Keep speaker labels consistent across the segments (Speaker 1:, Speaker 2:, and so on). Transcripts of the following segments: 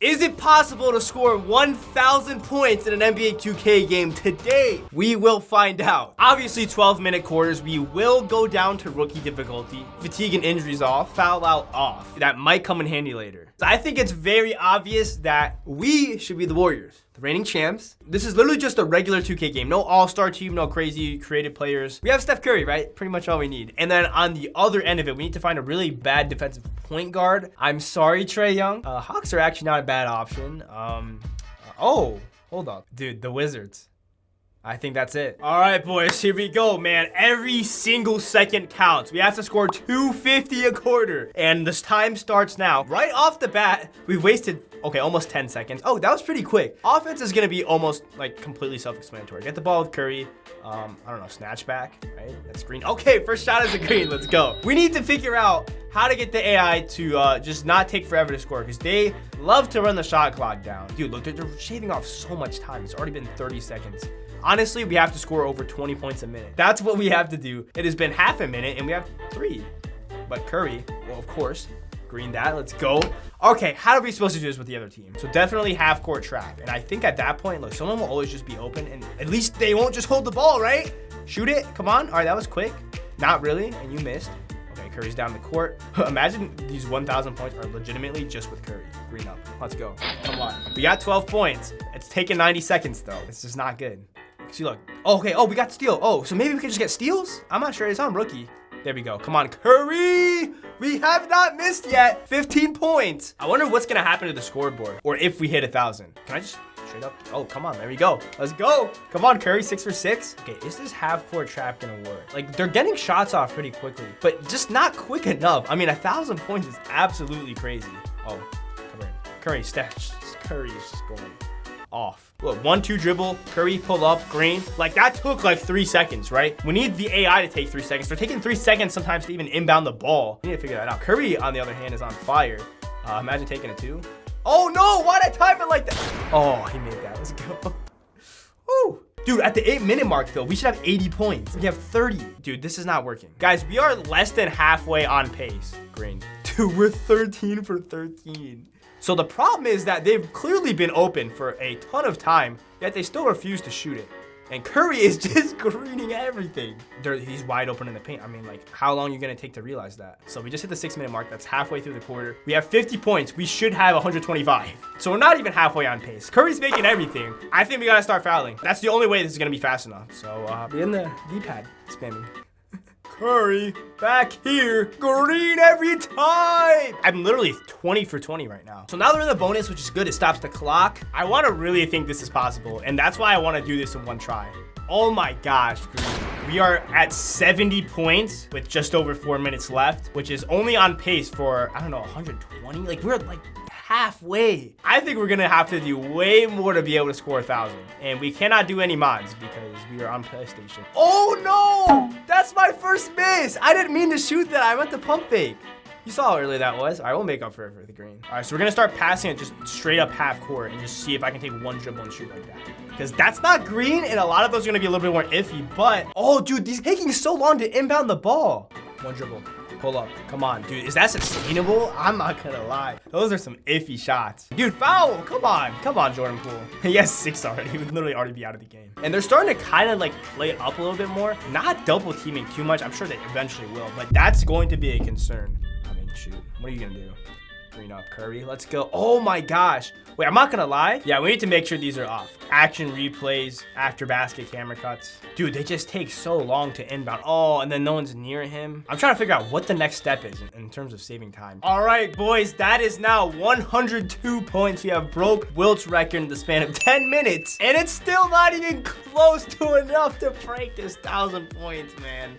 Speaker 1: Is it possible to score 1,000 points in an NBA 2K game today? We will find out. Obviously, 12-minute quarters, we will go down to rookie difficulty. Fatigue and injuries off, foul out off. That might come in handy later. I think it's very obvious that we should be the Warriors the reigning champs. This is literally just a regular 2K game. No all-star team, no crazy creative players. We have Steph Curry, right? Pretty much all we need. And then on the other end of it, we need to find a really bad defensive point guard. I'm sorry, Trae Young. Uh, Hawks are actually not a bad option. Um, oh, hold up. Dude, the Wizards. I think that's it. All right, boys, here we go, man. Every single second counts. We have to score 250 a quarter. And this time starts now. Right off the bat, we've wasted, okay, almost 10 seconds. Oh, that was pretty quick. Offense is gonna be almost like completely self-explanatory. Get the ball with Curry. Um, I don't know, snatch back, right? That's green. Okay, first shot is a green. Let's go. We need to figure out how to get the AI to uh, just not take forever to score because they love to run the shot clock down. Dude, look, they're, they're shaving off so much time. It's already been 30 seconds. Honestly, we have to score over 20 points a minute. That's what we have to do. It has been half a minute and we have three. But Curry, well, of course, green that. Let's go. Okay, how are we supposed to do this with the other team? So definitely half court trap. And I think at that point, look, someone will always just be open and at least they won't just hold the ball, right? Shoot it. Come on. All right, that was quick. Not really. And you missed. Okay, Curry's down the court. Imagine these 1,000 points are legitimately just with Curry. Green up. Let's go. Come on. We got 12 points. It's taking 90 seconds, though. It's just not good. See, look. Oh, okay. Oh, we got steal. Oh, so maybe we can just get steals? I'm not sure. It's on rookie. There we go. Come on, Curry. We have not missed yet. 15 points. I wonder what's going to happen to the scoreboard or if we hit a 1,000. Can I just straight up? Oh, come on. There we go. Let's go. Come on, Curry. Six for six. Okay, is this half-court trap going to work? Like, they're getting shots off pretty quickly, but just not quick enough. I mean, a 1,000 points is absolutely crazy. Oh, come in. Curry, stash. Curry is just going off. Look, one, two dribble, Curry pull up, green. Like that took like three seconds, right? We need the AI to take three seconds. They're taking three seconds sometimes to even inbound the ball. We need to figure that out. Curry, on the other hand, is on fire. Uh, imagine taking a two. Oh no, why'd I time it like that? Oh, he made that, let's go. Woo. Dude, at the eight minute mark though, we should have 80 points. We have 30. Dude, this is not working. Guys, we are less than halfway on pace. Green. Dude, we're 13 for 13. So the problem is that they've clearly been open for a ton of time, yet they still refuse to shoot it. And Curry is just greening everything. They're, he's wide open in the paint. I mean, like, how long are you going to take to realize that? So we just hit the six minute mark. That's halfway through the quarter. We have 50 points. We should have 125. So we're not even halfway on pace. Curry's making everything. I think we got to start fouling. That's the only way this is going to be fast enough. So uh, be in the D-pad spamming. Curry back here. Green every time. I'm literally 20 for 20 right now. So now they're in the bonus, which is good. It stops the clock. I want to really think this is possible. And that's why I want to do this in one try. Oh my gosh, Green. We are at 70 points with just over four minutes left, which is only on pace for, I don't know, 120? Like, we're like halfway. I think we're gonna have to do way more to be able to score a thousand. And we cannot do any mods because we are on PlayStation. Oh no! That's my first miss! I didn't mean to shoot that, I meant to pump fake. You saw how early that was. Right, we'll make up for it for the green. All right, so we're gonna start passing it just straight up half court and just see if I can take one dribble and shoot like that. Because that's not green, and a lot of those are gonna be a little bit more iffy, but, oh, dude, these taking so long to inbound the ball. One dribble. Pull up. Come on, dude. Is that sustainable? I'm not gonna lie. Those are some iffy shots. Dude, foul! Come on. Come on, Jordan Poole. he has six already. He would literally already be out of the game. And they're starting to kind of like play up a little bit more. Not double teaming too much. I'm sure they eventually will, but that's going to be a concern. I mean, shoot. What are you gonna do? Green up Curry. Let's go. Oh my gosh. Wait, I'm not gonna lie. Yeah, we need to make sure these are off. Action replays, after basket camera cuts. Dude, they just take so long to inbound. Oh, and then no one's near him. I'm trying to figure out what the next step is in, in terms of saving time. All right, boys, that is now 102 points. We have broke Wilt's record in the span of 10 minutes, and it's still not even close to enough to break this 1,000 points, man.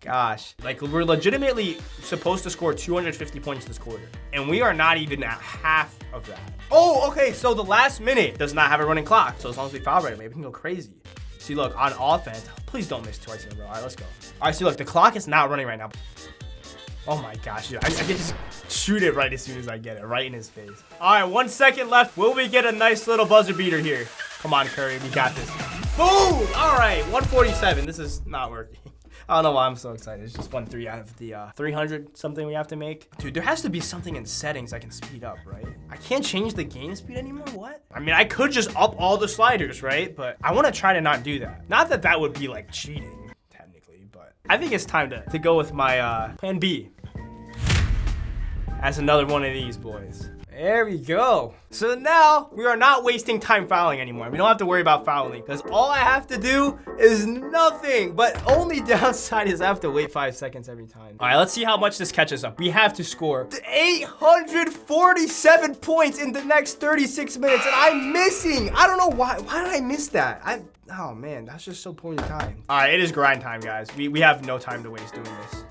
Speaker 1: Gosh, like we're legitimately supposed to score 250 points this quarter, and we are not even at half of that. Oh, okay, so the last minute does not have a running clock, so as long as we foul right away, we can go crazy. See, look, on offense, please don't miss twice in a row. All right, let's go. All right, see, look, the clock is not running right now. Oh my gosh, dude, I, I can just shoot it right as soon as I get it, right in his face. All right, one second left. Will we get a nice little buzzer beater here? Come on, Curry, we got this. Boom! All right, 147. This is not working. I don't know why I'm so excited. It's just one three out of the uh, 300 something we have to make. Dude, there has to be something in settings I can speed up, right? I can't change the game speed anymore, what? I mean, I could just up all the sliders, right? But I wanna try to not do that. Not that that would be like cheating, technically, but I think it's time to, to go with my uh, plan B. As another one of these boys. There we go. So now we are not wasting time fouling anymore. We don't have to worry about fouling because all I have to do is nothing. But only downside is I have to wait five seconds every time. All right, let's see how much this catches up. We have to score 847 points in the next 36 minutes and I'm missing. I don't know why. Why did I miss that? I, oh man, that's just so poor time. All right, it is grind time, guys. We, we have no time to waste doing this.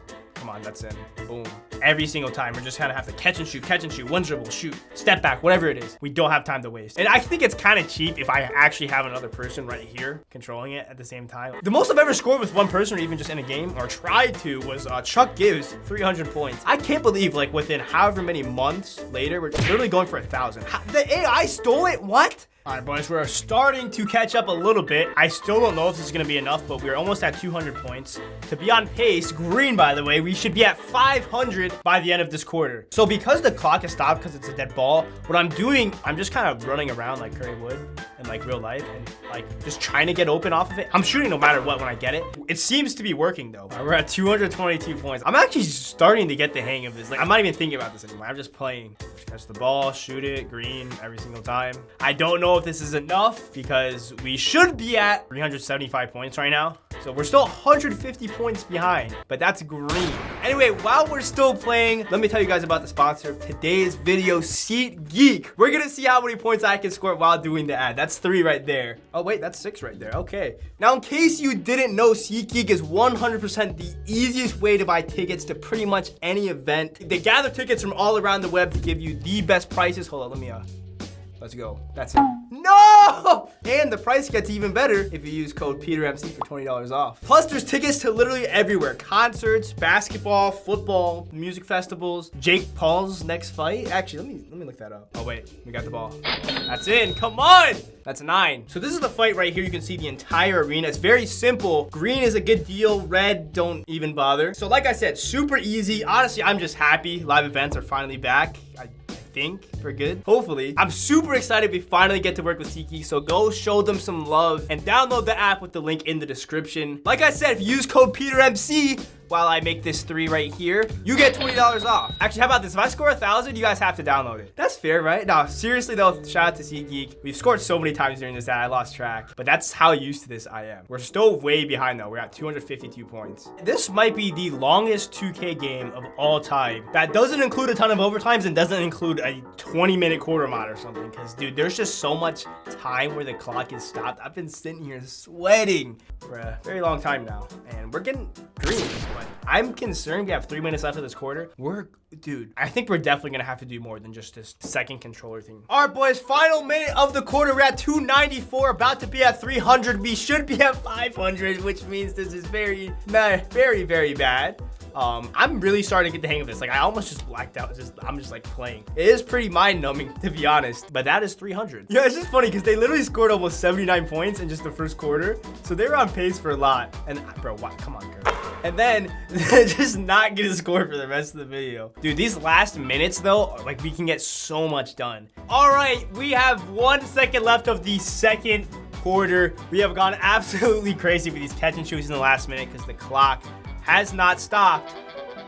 Speaker 1: Come on, that's in. Boom. Every single time, we're just of have to catch and shoot, catch and shoot, one dribble, shoot, step back, whatever it is. We don't have time to waste. And I think it's kind of cheap if I actually have another person right here controlling it at the same time. The most I've ever scored with one person or even just in a game or tried to was uh, Chuck Gibbs, 300 points. I can't believe like within however many months later, we're literally going for a thousand. The AI stole it? What? All right, boys, we're starting to catch up a little bit. I still don't know if this is going to be enough, but we're almost at 200 points. To be on pace, green, by the way, we should be at 500 by the end of this quarter. So because the clock is stopped because it's a dead ball, what I'm doing, I'm just kind of running around like Curry would in like real life and like just trying to get open off of it. I'm shooting no matter what when I get it. It seems to be working though. We're at 222 points. I'm actually starting to get the hang of this. Like I'm not even thinking about this anymore. I'm just playing. Catch the ball, shoot it, green every single time. I don't know if this is enough because we should be at 375 points right now. So we're still 150 points behind, but that's green. Anyway, while we're still playing, let me tell you guys about the sponsor of today's video, SeatGeek. We're gonna see how many points I can score while doing the ad. That's three right there. Oh wait, that's six right there, okay. Now in case you didn't know, SeatGeek is 100% the easiest way to buy tickets to pretty much any event. They gather tickets from all around the web to give you the best prices. Hold on, let me, uh, let's go. That's it. No! And the price gets even better if you use code PeterMC for $20 off. Plus, there's tickets to literally everywhere. Concerts, basketball, football, music festivals, Jake Paul's next fight. Actually, let me let me look that up. Oh, wait. We got the ball. That's in. Come on! That's nine. So this is the fight right here. You can see the entire arena. It's very simple. Green is a good deal. Red, don't even bother. So like I said, super easy. Honestly, I'm just happy live events are finally back. I think for good. Hopefully i'm super excited we finally get to work with SeatGeek so go show them some love and download the app with the link in the description. Like i said if you use code petermc while I make this three right here, you get $20 off. Actually, how about this? If I score a thousand, you guys have to download it. That's fair, right? Now, seriously though, shout out to SeatGeek. We've scored so many times during this that I lost track, but that's how used to this I am. We're still way behind though. We're at 252 points. This might be the longest 2K game of all time. That doesn't include a ton of overtimes and doesn't include a 20 minute quarter mod or something. Cause dude, there's just so much time where the clock is stopped. I've been sitting here sweating for a very long time now. And we're getting green I'm concerned we have three minutes left of this quarter. We're, dude, I think we're definitely gonna have to do more than just this second controller thing. All right, boys, final minute of the quarter. We're at 294, about to be at 300. We should be at 500, which means this is very, very, very bad. Um, I'm really starting to get the hang of this. Like I almost just blacked out. Just I'm just like playing. It is pretty mind numbing to be honest, but that is 300. Yeah, it's just funny because they literally scored almost 79 points in just the first quarter. So they were on pace for a lot. And bro, what? Come on, girl. And then just not get a score for the rest of the video. Dude, these last minutes though, like we can get so much done. All right, we have one second left of the second quarter. We have gone absolutely crazy with these catch and shoots in the last minute because the clock has not stopped.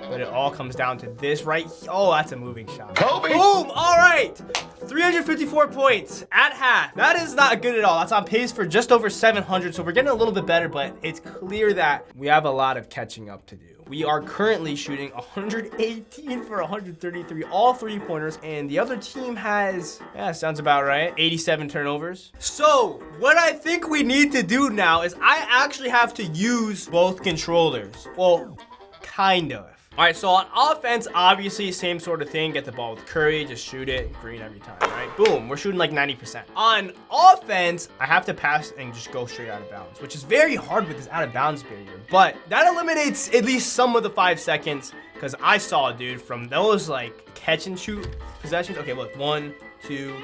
Speaker 1: But it all comes down to this right Oh, that's a moving shot. Kobe! Boom! All right! 354 points at half. That is not good at all. That's on pace for just over 700, so we're getting a little bit better, but it's clear that we have a lot of catching up to do. We are currently shooting 118 for 133, all three-pointers, and the other team has, yeah, sounds about right, 87 turnovers. So, what I think we need to do now is I actually have to use both controllers. Well, kind of. All right, so on offense, obviously, same sort of thing. Get the ball with Curry, just shoot it, green every time, right? Boom, we're shooting like 90%. On offense, I have to pass and just go straight out of bounds, which is very hard with this out of bounds barrier. But that eliminates at least some of the five seconds because I saw, dude, from those like catch and shoot possessions. Okay, look, one, two,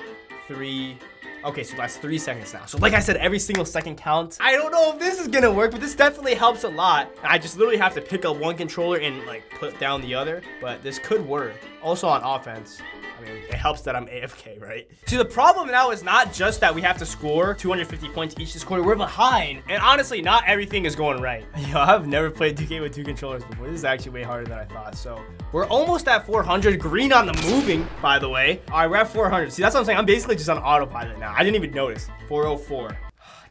Speaker 1: three, Okay, so that's three seconds now. So like I said, every single second counts. I don't know if this is gonna work, but this definitely helps a lot. I just literally have to pick up one controller and like put down the other, but this could work. Also on offense, I mean, it helps that I'm AFK, right? See, the problem now is not just that we have to score 250 points each this quarter. We're behind. And honestly, not everything is going right. Yo, I've never played 2K with two controllers before. This is actually way harder than I thought. So we're almost at 400. Green on the moving, by the way. All right, we're at 400. See, that's what I'm saying. I'm basically just on autopilot now. I didn't even notice. 404.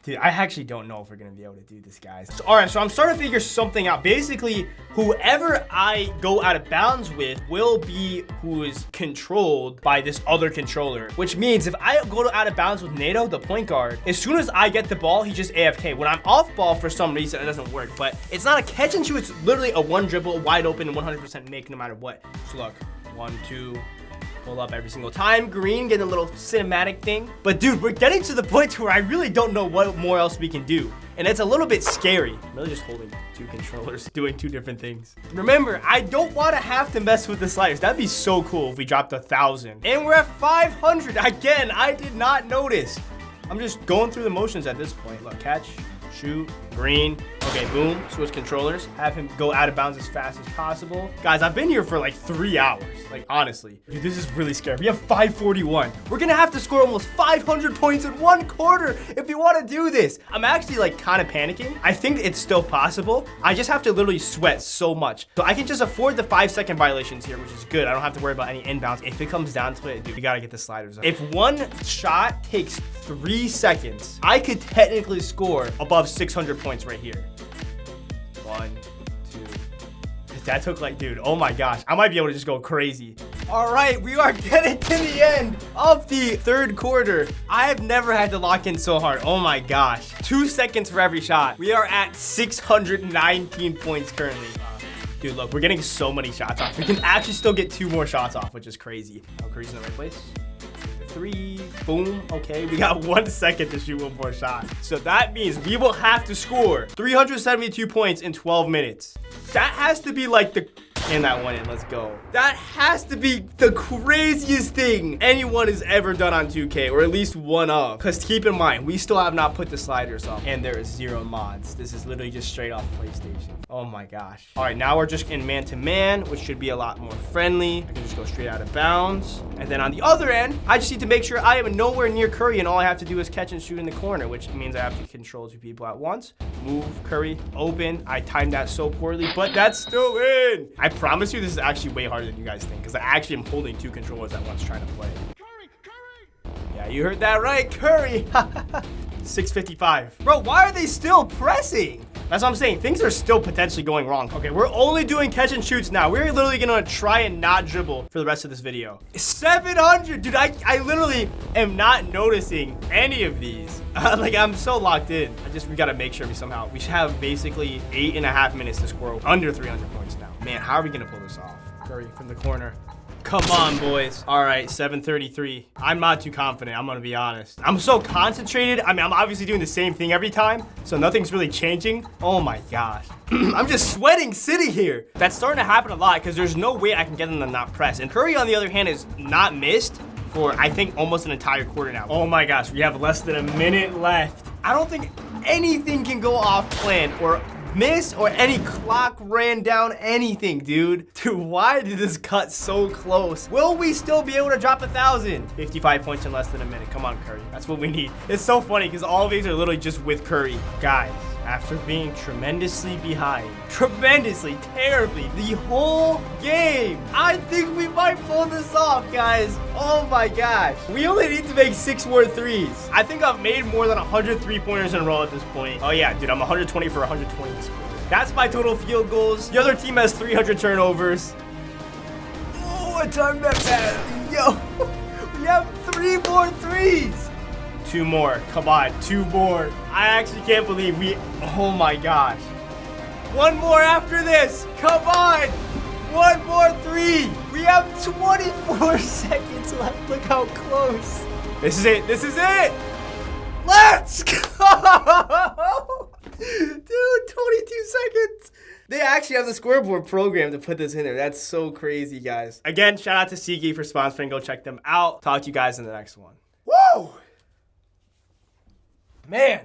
Speaker 1: Dude, I actually don't know if we're gonna be able to do this, guys. So, all right, so I'm starting to figure something out. Basically, whoever I go out of bounds with will be who is controlled by this other controller, which means if I go out of bounds with Nato, the point guard, as soon as I get the ball, he just AFK. When I'm off ball for some reason, it doesn't work, but it's not a catch and shoot. It's literally a one dribble, wide open, 100% make no matter what. So look, one, two, pull up every single time. Green getting a little cinematic thing. But dude, we're getting to the point where I really don't know what more else we can do. And it's a little bit scary. I'm really just holding two controllers, doing two different things. Remember, I don't want to have to mess with the sliders. That'd be so cool if we dropped a thousand. And we're at 500. Again, I did not notice. I'm just going through the motions at this point. Look, catch, shoot, green. Okay, boom, switch controllers. Have him go out of bounds as fast as possible. Guys, I've been here for like three hours. Like, honestly. Dude, this is really scary. We have 541. We're gonna have to score almost 500 points in one quarter if we wanna do this. I'm actually like kind of panicking. I think it's still possible. I just have to literally sweat so much. So I can just afford the five second violations here, which is good. I don't have to worry about any inbounds. If it comes down to it, dude, we gotta get the sliders up. If one shot takes three seconds, I could technically score above 600 points right here. One, two. That took like, dude, oh my gosh. I might be able to just go crazy. All right, we are getting to the end of the third quarter. I have never had to lock in so hard. Oh my gosh. Two seconds for every shot. We are at 619 points currently. Dude, look, we're getting so many shots off. We can actually still get two more shots off, which is crazy. Oh, Curry's in the right place three, boom. Okay, we got one second to shoot one more shot. So that means we will have to score 372 points in 12 minutes. That has to be like the and that one in. Let's go. That has to be the craziest thing anyone has ever done on 2K, or at least one of. Because keep in mind, we still have not put the sliders up, and there is zero mods. This is literally just straight off PlayStation. Oh my gosh. All right, now we're just in man-to-man, -man, which should be a lot more friendly. I can just go straight out of bounds. And then on the other end, I just need to make sure I am nowhere near Curry, and all I have to do is catch and shoot in the corner, which means I have to control two people at once. Move, Curry, open. I timed that so poorly, but that's still in. I promise you this is actually way harder than you guys think because I actually am holding two controllers at once trying to play. Curry, Curry! Yeah, you heard that right, Curry. 655. Bro, why are they still pressing? That's what I'm saying. Things are still potentially going wrong. Okay, we're only doing catch and shoots now. We're literally gonna try and not dribble for the rest of this video. 700, dude, I, I literally am not noticing any of these. Like, I'm so locked in. I just, we gotta make sure we somehow, we should have basically eight and a half minutes to score under 300 points now. Man, how are we gonna pull this off? Curry from the corner. Come on, boys. All right, 733. I'm not too confident, I'm gonna be honest. I'm so concentrated. I mean, I'm obviously doing the same thing every time, so nothing's really changing. Oh my gosh. I'm just sweating sitting here. That's starting to happen a lot because there's no way I can get them to not press. And Curry, on the other hand, is not missed for, I think, almost an entire quarter now. Oh my gosh, we have less than a minute left. I don't think anything can go off plan or miss or any clock ran down anything, dude. Dude, why did this cut so close? Will we still be able to drop a thousand? 55 points in less than a minute. Come on, Curry. That's what we need. It's so funny because all of these are literally just with Curry. Guys, after being tremendously behind, tremendously, terribly, the whole game. I think we might pull this off, guys. Oh my gosh. We only need to make six more threes. I think I've made more than 100 three-pointers in a row at this point. Oh yeah, dude, I'm 120 for 120 this quarter. That's my total field goals. The other team has 300 turnovers. Oh, I timed that bad. Yo, we have three more threes. Two more. Come on, two more. I actually can't believe we... Oh my gosh. One more after this. Come on. One more three. We have 24 seconds left. Look how close. This is it. This is it. Let's go. Dude, 22 seconds. They actually have the scoreboard program to put this in there. That's so crazy, guys. Again, shout out to SeatGeek for sponsoring. Go check them out. Talk to you guys in the next one. Woo! Man,